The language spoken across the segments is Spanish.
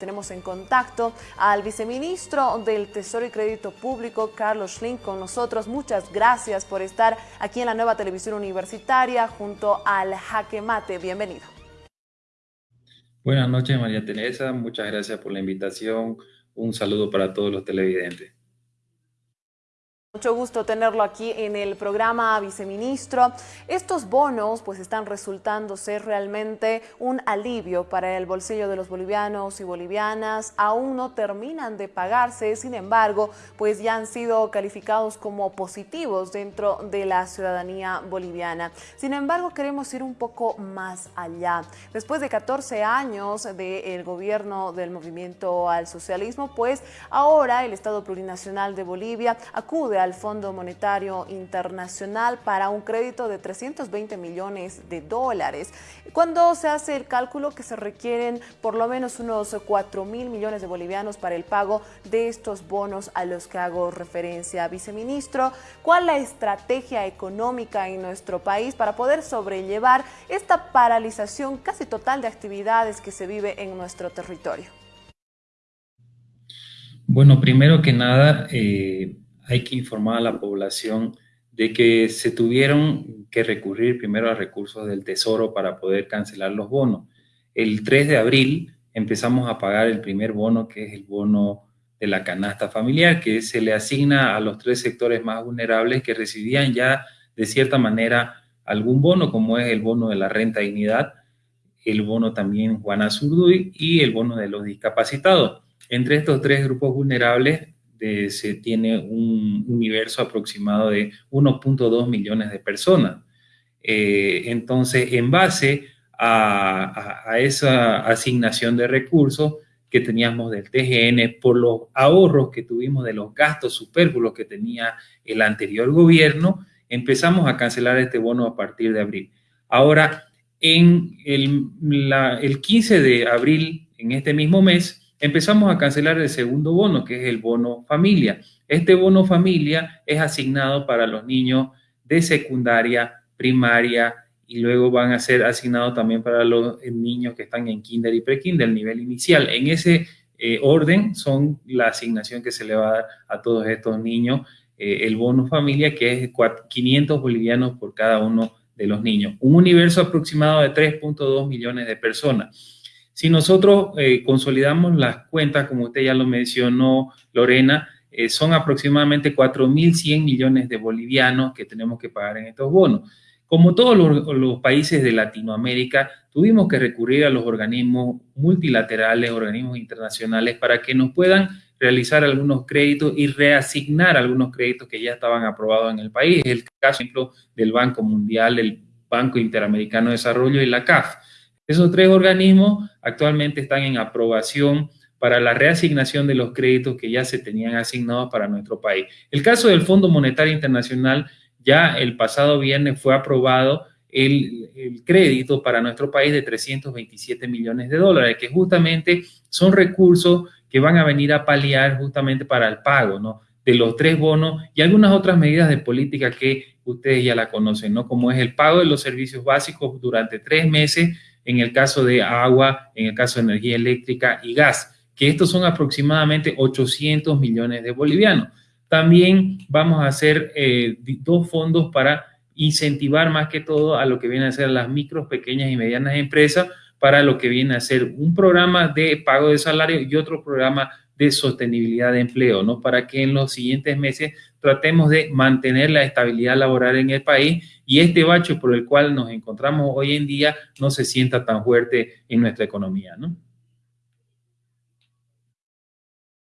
Tenemos en contacto al viceministro del Tesoro y Crédito Público, Carlos Schlink, con nosotros. Muchas gracias por estar aquí en la nueva televisión universitaria junto al Jaque Mate. Bienvenido. Buenas noches, María Teresa. Muchas gracias por la invitación. Un saludo para todos los televidentes. Mucho gusto tenerlo aquí en el programa, viceministro. Estos bonos pues están resultando ser realmente un alivio para el bolsillo de los bolivianos y bolivianas. Aún no terminan de pagarse, sin embargo, pues ya han sido calificados como positivos dentro de la ciudadanía boliviana. Sin embargo, queremos ir un poco más allá. Después de 14 años del gobierno del movimiento al socialismo, pues ahora el Estado Plurinacional de Bolivia acude al Fondo Monetario Internacional para un crédito de 320 millones de dólares. Cuando se hace el cálculo que se requieren por lo menos unos 4 mil millones de bolivianos para el pago de estos bonos a los que hago referencia. Viceministro, ¿cuál la estrategia económica en nuestro país para poder sobrellevar esta paralización casi total de actividades que se vive en nuestro territorio? Bueno, primero que nada, eh, hay que informar a la población de que se tuvieron que recurrir primero a recursos del Tesoro para poder cancelar los bonos. El 3 de abril empezamos a pagar el primer bono, que es el bono de la canasta familiar, que se le asigna a los tres sectores más vulnerables que recibían ya de cierta manera algún bono, como es el bono de la renta dignidad, el bono también Juana Zurduy y el bono de los discapacitados. Entre estos tres grupos vulnerables se tiene un universo aproximado de 1.2 millones de personas. Eh, entonces, en base a, esa asignación de recursos que teníamos del TGN por los ahorros que tuvimos de los gastos superfluos que tenía el anterior gobierno, empezamos a cancelar este bono a partir de abril. Ahora, en el 15 de abril, en este mismo mes, empezamos a cancelar el segundo bono, que es el bono familia. Este bono familia es asignado para los niños de secundaria, primaria y luego van a ser asignados también para los niños que están en kinder y prekinder, el nivel inicial. En ese eh, orden son la asignación que se le va a dar a todos estos niños, eh, el bono familia, que es 500 bolivianos por cada uno de los niños. Un universo aproximado de 3.2 millones de personas. Si nosotros eh, consolidamos las cuentas, como usted ya lo mencionó, Lorena, eh, son aproximadamente 4.100 millones de bolivianos que tenemos que pagar en estos bonos. Como todos los, países de Latinoamérica, tuvimos que recurrir a los organismos multilaterales, organismos internacionales, para que nos puedan realizar algunos créditos y reasignar algunos créditos que ya estaban aprobados en el país. El caso, ejemplo, del Banco Mundial, el Banco Interamericano de Desarrollo y la CAF. Esos tres organismos actualmente están en aprobación para la reasignación de los créditos que ya se tenían asignados para nuestro país. El caso del Fondo Monetario Internacional, ya el pasado viernes fue aprobado el, crédito para nuestro país de 327 millones de dólares, que justamente son recursos que van a venir a paliar justamente para el pago, ¿no? de los tres bonos y algunas otras medidas de política que ustedes ya la conocen, ¿no? Como es el pago de los servicios básicos durante tres meses en el caso de agua, en el caso de energía eléctrica y gas, que estos son aproximadamente 800 millones de bolivianos. También vamos a hacer eh, dos fondos para incentivar más que todo a lo que viene a ser las micros, pequeñas y medianas empresas, para lo que viene a ser un programa de pago de salario y otro programa de sostenibilidad de empleo, ¿no? Para que en los siguientes meses tratemos de mantener la estabilidad laboral en el país y este bache por el cual nos encontramos hoy en día no se sienta tan fuerte en nuestra economía, ¿no?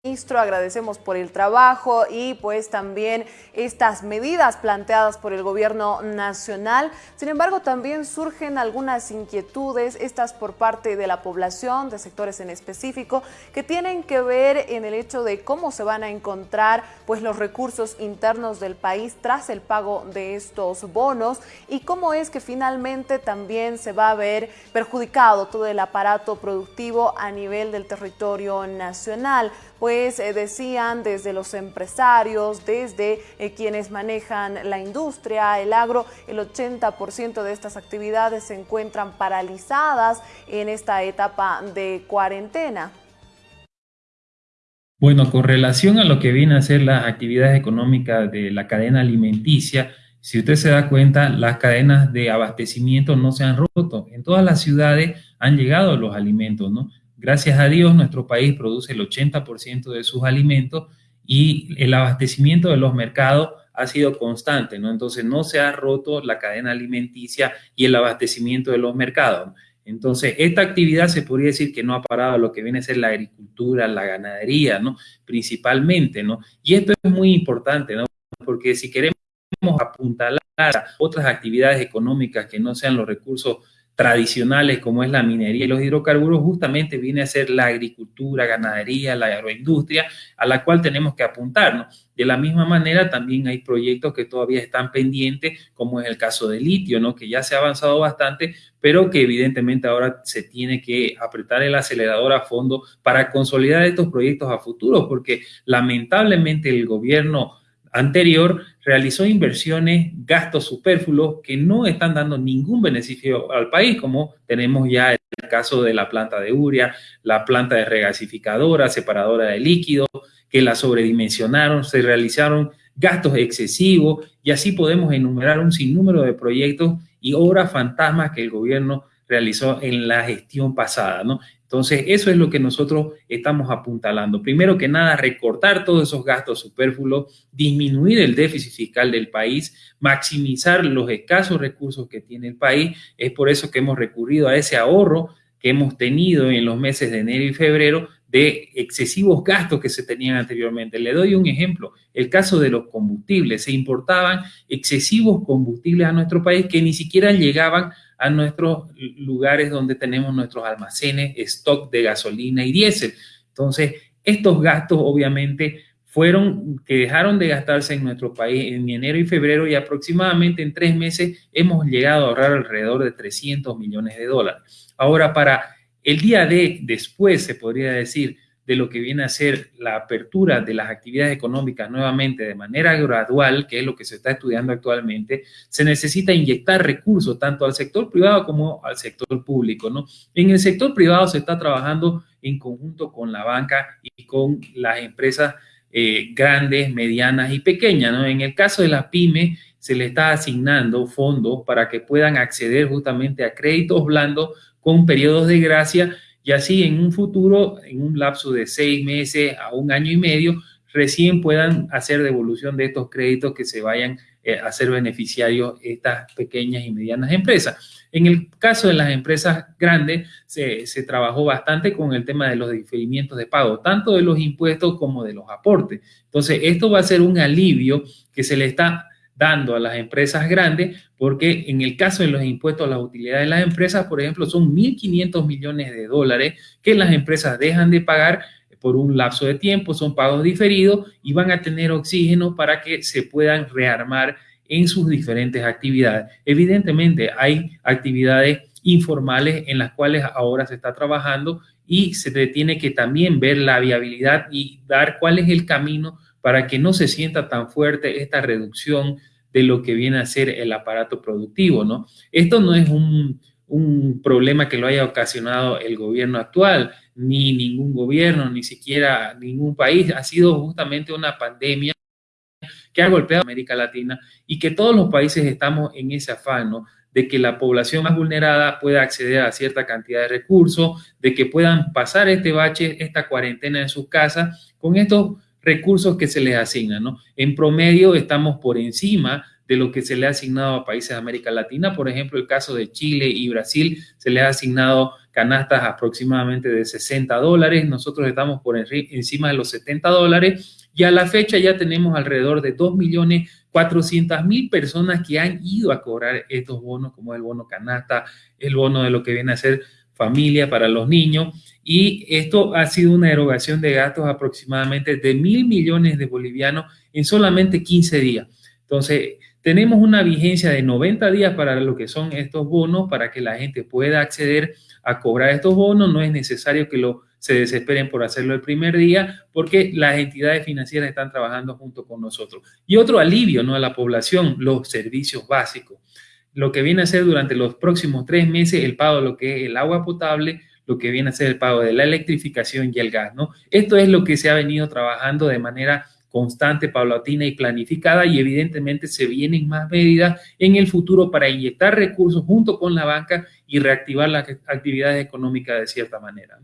Ministro, agradecemos por el trabajo y pues también estas medidas planteadas por el gobierno nacional. Sin embargo, también surgen algunas inquietudes, estas por parte de la población, de sectores en específico, que tienen que ver en el hecho de cómo se van a encontrar pues los recursos internos del país tras el pago de estos bonos y cómo es que finalmente también se va a ver perjudicado todo el aparato productivo a nivel del territorio nacional pues eh, decían desde los empresarios, desde eh, quienes manejan la industria, el agro, el 80% de estas actividades se encuentran paralizadas en esta etapa de cuarentena. Bueno, con relación a lo que viene a ser las actividades económicas de la cadena alimenticia, si usted se da cuenta, las cadenas de abastecimiento no se han roto. En todas las ciudades han llegado los alimentos, ¿no? Gracias a Dios, nuestro país produce el 80% de sus alimentos y el abastecimiento de los mercados ha sido constante, ¿no? Entonces no se ha roto la cadena alimenticia y el abastecimiento de los mercados. Entonces, esta actividad se podría decir que no ha parado lo que viene a ser la agricultura, la ganadería, ¿no? Principalmente, ¿no? Y esto es muy importante, ¿no? Porque si queremos apuntalar otras actividades económicas que no sean los recursos tradicionales como es la minería y los hidrocarburos, justamente viene a ser la agricultura, ganadería, la agroindustria, a la cual tenemos que apuntarnos. De la misma manera, también hay proyectos que todavía están pendientes, como es el caso del litio, ¿no? que ya se ha avanzado bastante, pero que evidentemente ahora se tiene que apretar el acelerador a fondo para consolidar estos proyectos a futuro, porque lamentablemente el gobierno anterior realizó inversiones, gastos superfluos que no están dando ningún beneficio al país, como tenemos ya el caso de la planta de Uria, la planta de regasificadora, separadora de líquidos, que la sobredimensionaron, se realizaron gastos excesivos y así podemos enumerar un sinnúmero de proyectos y obras fantasmas que el gobierno realizó en la gestión pasada, ¿no? Entonces, eso es lo que nosotros estamos apuntalando. Primero que nada, recortar todos esos gastos superfluos, disminuir el déficit fiscal del país, maximizar los escasos recursos que tiene el país. Es por eso que hemos recurrido a ese ahorro que hemos tenido en los meses de enero y febrero de excesivos gastos que se tenían anteriormente. Le doy un ejemplo, el caso de los combustibles. Se importaban excesivos combustibles a nuestro país que ni siquiera llegaban a nuestros lugares donde tenemos nuestros almacenes, stock de gasolina y diésel. Entonces, estos gastos obviamente fueron que dejaron de gastarse en nuestro país en enero y febrero y aproximadamente en tres meses hemos llegado a ahorrar alrededor de 300 millones de dólares. Ahora, para el día de después, se podría decir, de lo que viene a ser la apertura de las actividades económicas nuevamente de manera gradual, que es lo que se está estudiando actualmente, se necesita inyectar recursos tanto al sector privado como al sector público, ¿no? En el sector privado se está trabajando en conjunto con la banca y con las empresas eh, grandes, medianas y pequeñas, ¿no? En el caso de la pyme, se le está asignando fondos para que puedan acceder justamente a créditos blandos con periodos de gracia y así en un futuro, en un lapso de seis meses a un año y medio, recién puedan hacer devolución de estos créditos que se vayan eh, a ser beneficiarios estas pequeñas y medianas empresas. En el caso de las empresas grandes, se, se, trabajó bastante con el tema de los diferimientos de pago, tanto de los impuestos como de los aportes. Entonces, esto va a ser un alivio que se le está dando a las empresas grandes, porque en el caso de los impuestos a las utilidades de las empresas, por ejemplo, son 1.500 millones de dólares que las empresas dejan de pagar por un lapso de tiempo, son pagos diferidos y van a tener oxígeno para que se puedan rearmar en sus diferentes actividades. Evidentemente, hay actividades informales en las cuales ahora se está trabajando y se tiene que también ver la viabilidad y dar cuál es el camino para que no se sienta tan fuerte esta reducción de lo que viene a ser el aparato productivo, ¿no? Esto no es un, problema que lo haya ocasionado el gobierno actual, ni ningún gobierno, ni siquiera ningún país. Ha sido justamente una pandemia que ha golpeado a América Latina y que todos los países estamos en ese afán, ¿no? de que la población más vulnerada pueda acceder a cierta cantidad de recursos, de que puedan pasar este bache, esta cuarentena en sus casas, con estos recursos que se les asignan, ¿no? En promedio estamos por encima de lo que se le ha asignado a países de América Latina. Por ejemplo, el caso de Chile y Brasil se le ha asignado canastas aproximadamente de 60 dólares. Nosotros estamos por encima de los 70 dólares y a la fecha ya tenemos alrededor de 2.400.000 personas que han ido a cobrar estos bonos, como el bono canasta, el bono de lo que viene a ser familia para los niños y esto ha sido una erogación de gastos aproximadamente de mil millones de bolivianos en solamente 15 días. Entonces, tenemos una vigencia de 90 días para lo que son estos bonos, para que la gente pueda acceder a cobrar estos bonos. No es necesario que lo, se desesperen por hacerlo el primer día, porque las entidades financieras están trabajando junto con nosotros. Y otro alivio ¿no? a la población, los servicios básicos. Lo que viene a ser durante los próximos tres meses el pago de lo que es el agua potable, lo que viene a ser el pago de la electrificación y el gas, ¿no? Esto es lo que se ha venido trabajando de manera constante, paulatina y planificada y evidentemente se vienen más medidas en el futuro para inyectar recursos junto con la banca y reactivar las actividades económicas de cierta manera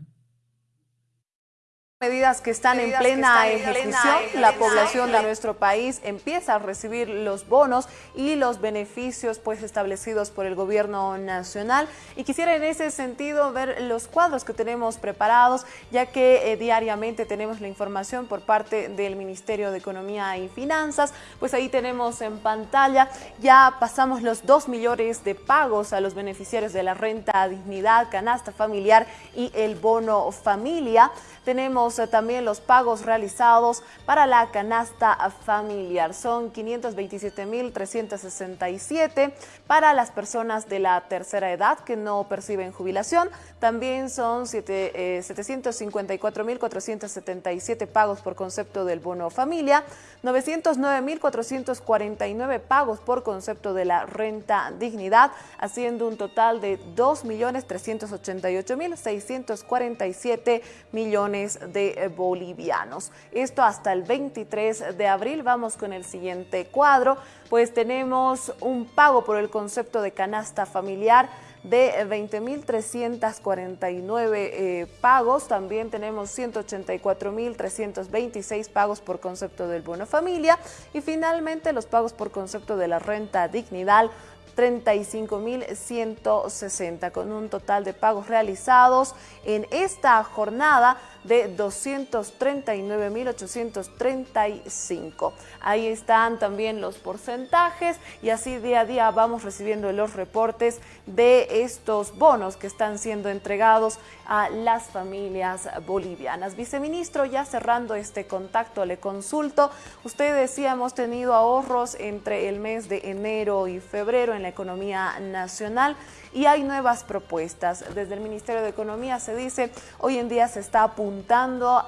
medidas que están en plena ejecución, la población de nuestro país empieza a recibir los bonos y los beneficios pues establecidos por el gobierno nacional. Y quisiera en ese sentido ver los cuadros que tenemos preparados ya que eh, diariamente tenemos la información por parte del Ministerio de Economía y Finanzas, pues ahí tenemos en pantalla ya pasamos los 2 millones de pagos a los beneficiarios de la renta dignidad, canasta familiar y el bono familia. Tenemos eh, también los pagos realizados para la canasta familiar. Son 527.367 para las personas de la tercera edad que no perciben jubilación. También son 754.477 eh, pagos por concepto del bono familia, 909.449 pagos por concepto de la renta dignidad, haciendo un total de 2.388.647 millones de eh, bolivianos. Esto hasta el 23 de abril. Vamos con el siguiente cuadro. Pues tenemos un pago por el concepto de canasta familiar de 20.349 eh, pagos. También tenemos 184.326 pagos por concepto del bono familia. Y finalmente los pagos por concepto de la renta dignidad 35.160 con un total de pagos realizados en esta jornada de 239.835. Ahí están también los porcentajes y así día a día vamos recibiendo los reportes de estos bonos que están siendo entregados a las familias bolivianas. Viceministro, ya cerrando este contacto, le consulto. Usted decía, hemos tenido ahorros entre el mes de enero y febrero en la economía nacional y hay nuevas propuestas. Desde el Ministerio de Economía se dice, hoy en día se está apuntando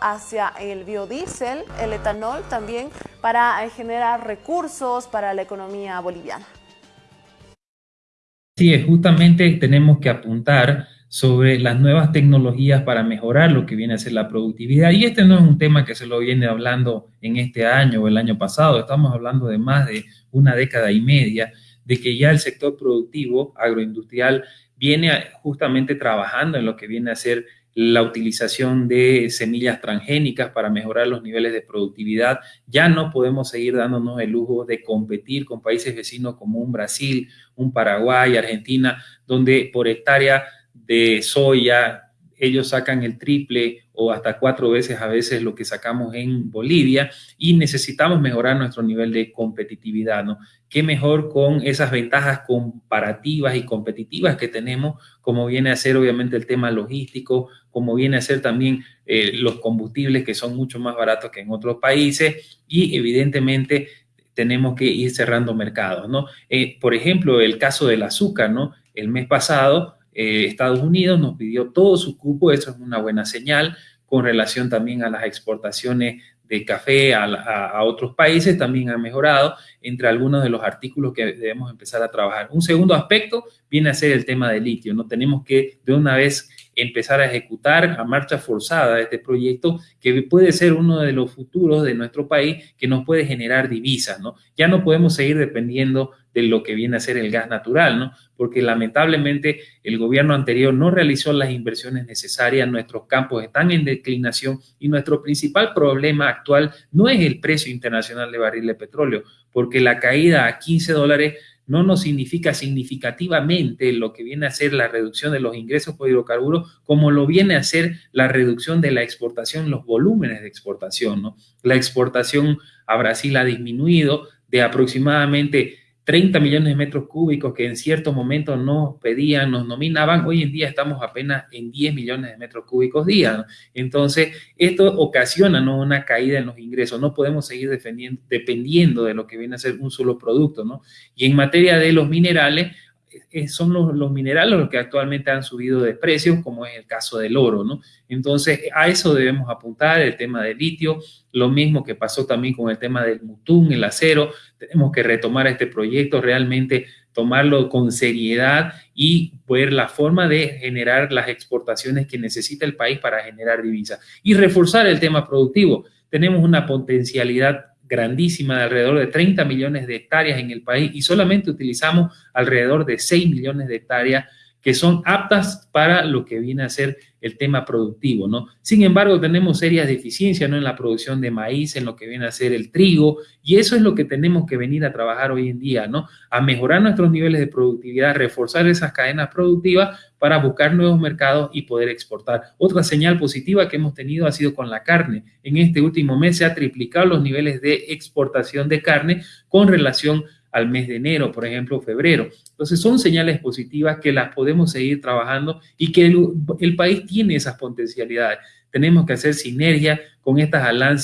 hacia el biodiesel, el etanol también, para generar recursos para la economía boliviana. Sí, justamente tenemos que apuntar sobre las nuevas tecnologías para mejorar lo que viene a ser la productividad. Y este no es un tema que se lo viene hablando en este año o el año pasado, estamos hablando de más de una década y media de que ya el sector productivo agroindustrial viene justamente trabajando en lo que viene a ser la utilización de semillas transgénicas para mejorar los niveles de productividad. Ya no podemos seguir dándonos el lujo de competir con países vecinos como un Brasil, un Paraguay, Argentina, donde por hectárea de soya ellos sacan el triple o hasta cuatro veces a veces lo que sacamos en Bolivia y necesitamos mejorar nuestro nivel de competitividad, ¿no? Qué mejor con esas ventajas comparativas y competitivas que tenemos, como viene a ser obviamente el tema logístico, como viene a ser también eh, los combustibles que son mucho más baratos que en otros países y evidentemente tenemos que ir cerrando mercados, ¿no? Eh, por ejemplo, el caso del azúcar, ¿no? El mes pasado eh, Estados Unidos nos pidió todo su cupo, eso es una buena señal con relación también a las exportaciones de café a, otros países también ha mejorado entre algunos de los artículos que debemos empezar a trabajar. Un segundo aspecto viene a ser el tema del litio. No tenemos que de una vez empezar a ejecutar a marcha forzada este proyecto que puede ser uno de los futuros de nuestro país que nos puede generar divisas, ¿no? Ya no podemos seguir dependiendo de lo que viene a ser el gas natural, ¿no? Porque lamentablemente el gobierno anterior no realizó las inversiones necesarias, nuestros campos están en declinación y nuestro principal problema actual no es el precio internacional de barril de petróleo, porque la caída a 15 dólares no nos significa significativamente lo que viene a ser la reducción de los ingresos por hidrocarburos, como lo viene a ser la reducción de la exportación, los volúmenes de exportación. ¿no? La exportación a Brasil ha disminuido de aproximadamente 30 millones de metros cúbicos que en cierto momento nos pedían, nos nominaban, hoy en día estamos apenas en 10 millones de metros cúbicos día. Entonces, esto ocasiona ¿no? una caída en los ingresos. No podemos seguir dependiendo de lo que viene a ser un solo producto. ¿no? Y en materia de los minerales, son los, minerales los que actualmente han subido de precios, como es el caso del oro, ¿no? Entonces, a eso debemos apuntar, el tema del litio, lo mismo que pasó también con el tema del mutún, el acero, tenemos que retomar este proyecto, realmente tomarlo con seriedad y ver la forma de generar las exportaciones que necesita el país para generar divisas y reforzar el tema productivo. Tenemos una potencialidad grandísima de alrededor de 30 millones de hectáreas en el país y solamente utilizamos alrededor de 6 millones de hectáreas que son aptas para lo que viene a ser el tema productivo, ¿no? Sin embargo, tenemos serias deficiencias, ¿no? En la producción de maíz, en lo que viene a ser el trigo, y eso es lo que tenemos que venir a trabajar hoy en día, ¿no? A mejorar nuestros niveles de productividad, reforzar esas cadenas productivas para buscar nuevos mercados y poder exportar. Otra señal positiva que hemos tenido ha sido con la carne. En este último mes se ha triplicado los niveles de exportación de carne con relación al mes de enero, por ejemplo, febrero. Entonces son señales positivas que las podemos seguir trabajando y que el, país tiene esas potencialidades. Tenemos que hacer sinergia con estas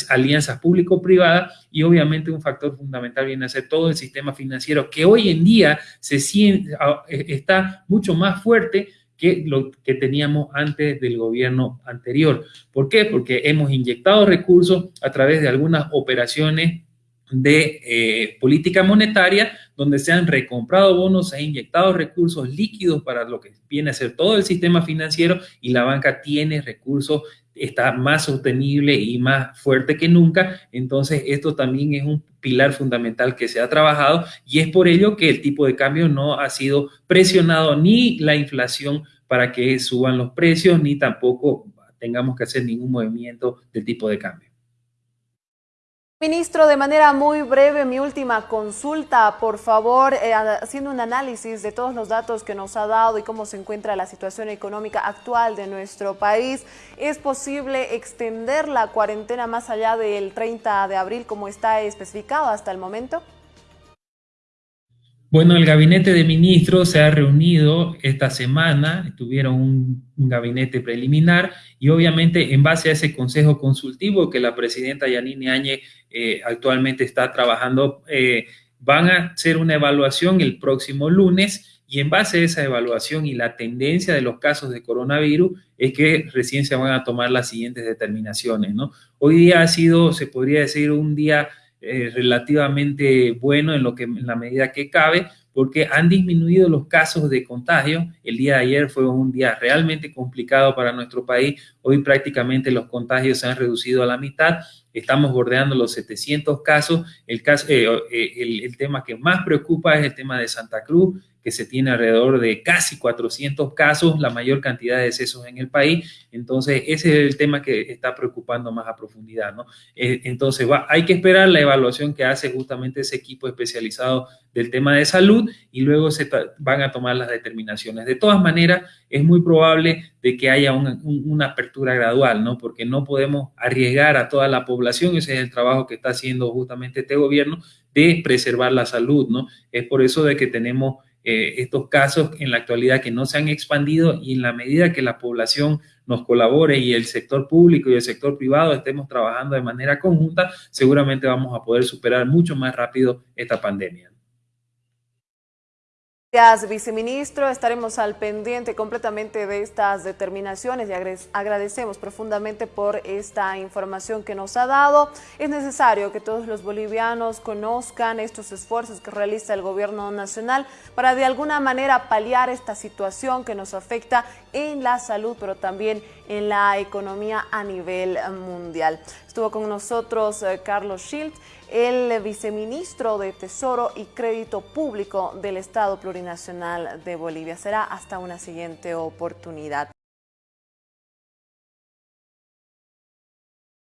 alianzas público-privadas y obviamente un factor fundamental viene a ser todo el sistema financiero que hoy en día se siente, está mucho más fuerte que lo que teníamos antes del gobierno anterior. ¿Por qué? Porque hemos inyectado recursos a través de algunas operaciones de eh, política monetaria, donde se han recomprado bonos, se han inyectado recursos líquidos para lo que viene a ser todo el sistema financiero y la banca tiene recursos, está más sostenible y más fuerte que nunca. Entonces, esto también es un pilar fundamental que se ha trabajado y es por ello que el tipo de cambio no ha sido presionado ni la inflación para que suban los precios, ni tampoco tengamos que hacer ningún movimiento de tipo de cambio. Ministro, de manera muy breve, mi última consulta, por favor, eh, haciendo un análisis de todos los datos que nos ha dado y cómo se encuentra la situación económica actual de nuestro país, ¿es posible extender la cuarentena más allá del 30 de abril como está especificado hasta el momento? Bueno, el gabinete de ministros se ha reunido esta semana, tuvieron un, gabinete preliminar y obviamente en base a ese consejo consultivo que la presidenta Yanine Áñez eh, actualmente está trabajando, eh, van a hacer una evaluación el próximo lunes y en base a esa evaluación y la tendencia de los casos de coronavirus es que recién se van a tomar las siguientes determinaciones, ¿no? Hoy día ha sido, se podría decir, un día eh, relativamente bueno en, lo que, en la medida que cabe, porque han disminuido los casos de contagio. El día de ayer fue un día realmente complicado para nuestro país. Hoy prácticamente los contagios se han reducido a la mitad. Estamos bordeando los 700 casos. El, caso, eh, eh, el, el tema que más preocupa es el tema de Santa Cruz que se tiene alrededor de casi 400 casos, la mayor cantidad de decesos en el país. Entonces, ese es el tema que está preocupando más a profundidad, ¿no? Eh, entonces, va, hay que esperar la evaluación que hace justamente ese equipo especializado del tema de salud y luego se van a tomar las determinaciones. De todas maneras, es muy probable de que haya una, una apertura gradual, ¿no? Porque no podemos arriesgar a toda la población, ese es el trabajo que está haciendo justamente este gobierno, de preservar la salud, ¿no? Es por eso de que tenemos eh, estos casos en la actualidad que no se han expandido y en la medida que la población nos colabore y el sector público y el sector privado estemos trabajando de manera conjunta, seguramente vamos a poder superar mucho más rápido esta pandemia. Gracias, viceministro. Estaremos al pendiente completamente de estas determinaciones y agradecemos profundamente por esta información que nos ha dado. Es necesario que todos los bolivianos conozcan estos esfuerzos que realiza el gobierno nacional para de alguna manera paliar esta situación que nos afecta en la salud, pero también en la economía a nivel mundial. Estuvo con nosotros eh, Carlos Schild el viceministro de Tesoro y Crédito Público del Estado Plurinacional de Bolivia. Será hasta una siguiente oportunidad.